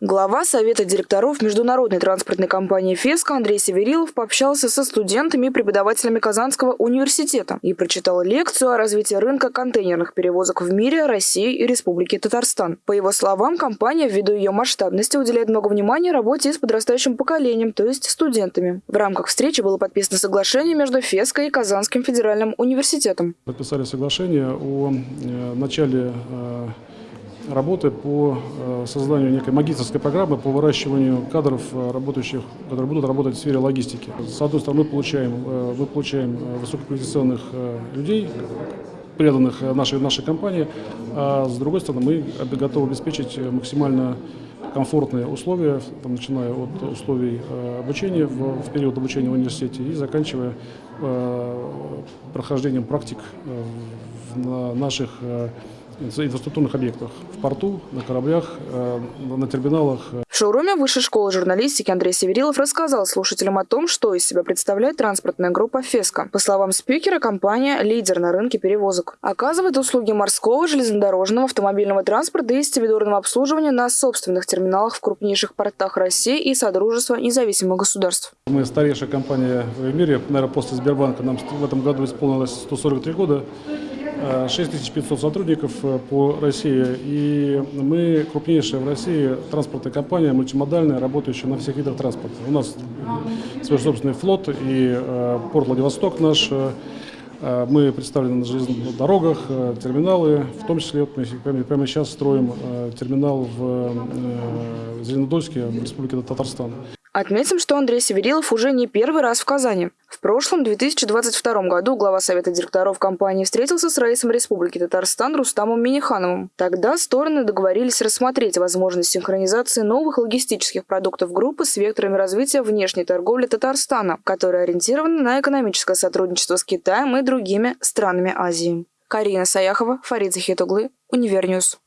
Глава Совета директоров международной транспортной компании «Феска» Андрей Северилов пообщался со студентами и преподавателями Казанского университета и прочитал лекцию о развитии рынка контейнерных перевозок в мире, России и Республике Татарстан. По его словам, компания ввиду ее масштабности уделяет много внимания работе с подрастающим поколением, то есть студентами. В рамках встречи было подписано соглашение между «Феской» и Казанским федеральным университетом. Подписали соглашение о э, начале э, работы по э, созданию некой магистрской программы по выращиванию кадров, работающих, которые будут работать в сфере логистики. С одной стороны, мы получаем, мы получаем высококвалифицированных людей, преданных нашей, нашей компании, а с другой стороны, мы готовы обеспечить максимально комфортные условия, там, начиная от условий э, обучения в, в период обучения в университете и заканчивая э, прохождением практик э, на наших э, инфраструктурных объектах в порту, на кораблях, э, на терминалах. В шоуруме Высшей школы журналистики Андрей Северилов рассказал слушателям о том, что из себя представляет транспортная группа «Феска». По словам спикера, компания – лидер на рынке перевозок. Оказывает услуги морского, железнодорожного, автомобильного транспорта и стивидорного обслуживания на собственных терминалах в крупнейших портах России и Содружества независимых государств. Мы старейшая компания в мире, наверное, после Сбербанка. Нам в этом году исполнилось 143 года. 6500 сотрудников э, по России, и мы крупнейшая в России транспортная компания, мультимодальная, работающая на всех видах транспорта. У нас свой собственный флот и э, порт Владивосток наш, э, мы представлены на железных дорогах, терминалы, в том числе вот мы прямо сейчас строим терминал в Зеленодольске, в Республике Татарстан. Отметим, что Андрей Северилов уже не первый раз в Казани. В прошлом, 2022 году, глава Совета директоров компании встретился с раисом Республики Татарстан Рустамом Минихановым. Тогда стороны договорились рассмотреть возможность синхронизации новых логистических продуктов группы с векторами развития внешней торговли Татарстана, которая ориентирована на экономическое сотрудничество с Китаем и другими странами Азии. Карина Саяхова, Фарид Захитуглы, Univer News.